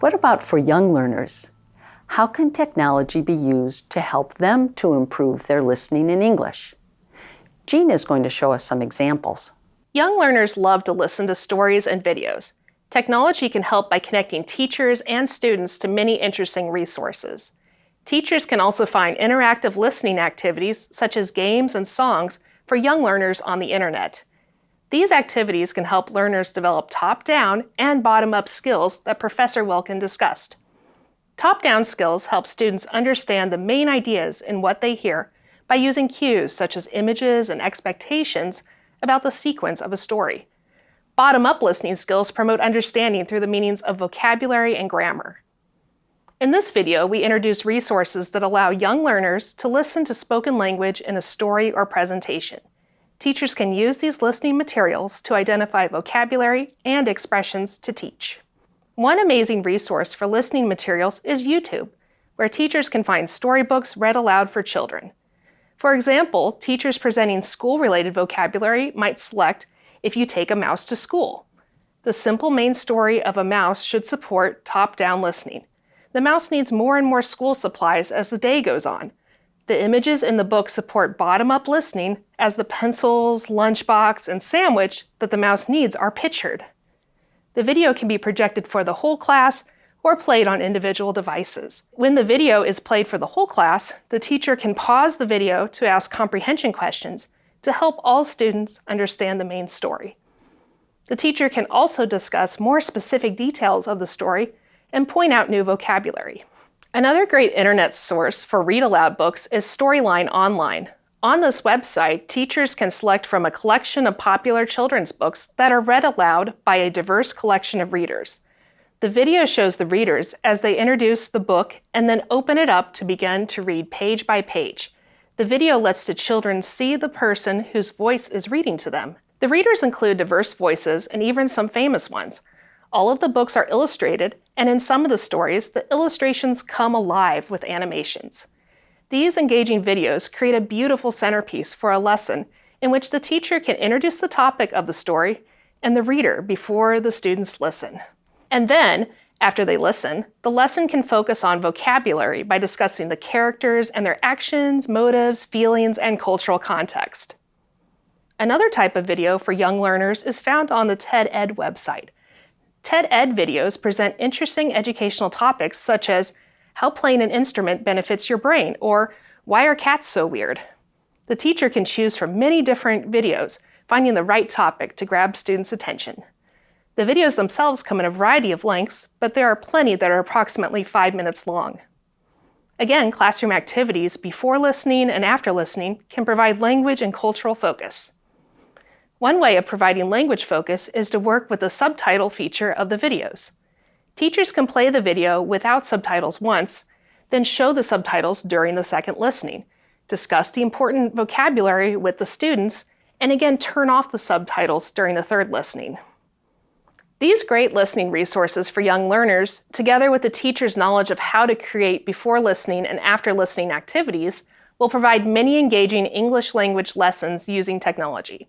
What about for young learners? How can technology be used to help them to improve their listening in English? Jean is going to show us some examples. Young learners love to listen to stories and videos. Technology can help by connecting teachers and students to many interesting resources. Teachers can also find interactive listening activities, such as games and songs, for young learners on the internet. These activities can help learners develop top-down and bottom-up skills that Professor Wilkin discussed. Top-down skills help students understand the main ideas in what they hear by using cues such as images and expectations about the sequence of a story. Bottom-up listening skills promote understanding through the meanings of vocabulary and grammar. In this video, we introduce resources that allow young learners to listen to spoken language in a story or presentation. Teachers can use these listening materials to identify vocabulary and expressions to teach. One amazing resource for listening materials is YouTube, where teachers can find storybooks read aloud for children. For example, teachers presenting school-related vocabulary might select If You Take a Mouse to School. The simple main story of a mouse should support top-down listening, the mouse needs more and more school supplies as the day goes on. The images in the book support bottom-up listening as the pencils, lunchbox, and sandwich that the mouse needs are pictured. The video can be projected for the whole class or played on individual devices. When the video is played for the whole class, the teacher can pause the video to ask comprehension questions to help all students understand the main story. The teacher can also discuss more specific details of the story and point out new vocabulary. Another great internet source for read aloud books is Storyline Online. On this website, teachers can select from a collection of popular children's books that are read aloud by a diverse collection of readers. The video shows the readers as they introduce the book and then open it up to begin to read page by page. The video lets the children see the person whose voice is reading to them. The readers include diverse voices and even some famous ones. All of the books are illustrated, and in some of the stories, the illustrations come alive with animations. These engaging videos create a beautiful centerpiece for a lesson in which the teacher can introduce the topic of the story and the reader before the students listen. And then, after they listen, the lesson can focus on vocabulary by discussing the characters and their actions, motives, feelings, and cultural context. Another type of video for young learners is found on the TED Ed website, TED Ed videos present interesting educational topics such as how playing an instrument benefits your brain or why are cats so weird? The teacher can choose from many different videos, finding the right topic to grab students' attention. The videos themselves come in a variety of lengths, but there are plenty that are approximately five minutes long. Again, classroom activities before listening and after listening can provide language and cultural focus. One way of providing language focus is to work with the subtitle feature of the videos. Teachers can play the video without subtitles once, then show the subtitles during the second listening, discuss the important vocabulary with the students, and again turn off the subtitles during the third listening. These great listening resources for young learners, together with the teacher's knowledge of how to create before listening and after listening activities, will provide many engaging English language lessons using technology.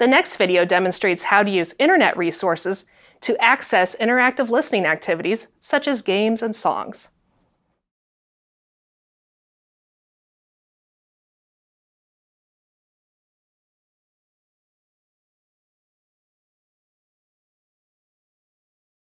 The next video demonstrates how to use internet resources to access interactive listening activities such as games and songs.